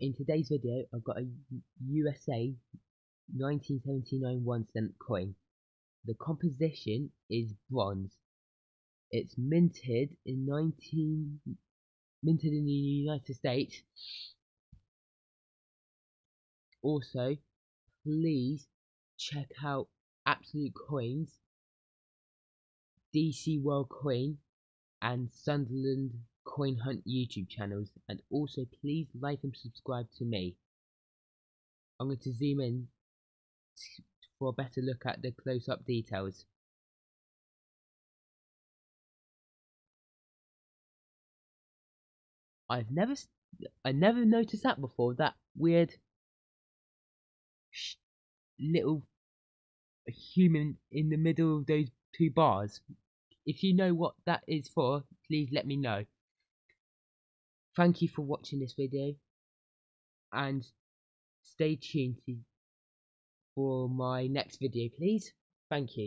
in today's video I've got a USA 1979 one cent coin. The composition is bronze. It's minted in 19 minted in the United States. Also, please check out Absolute Coins, DC World Coin, and Sunderland Coin Hunt YouTube channels and also please like and subscribe to me. I'm going to zoom in for a better look at the close-up details. I've never I never noticed that before that weird little human in the middle of those two bars. If you know what that is for, please let me know. Thank you for watching this video and stay tuned for my next video please. Thank you.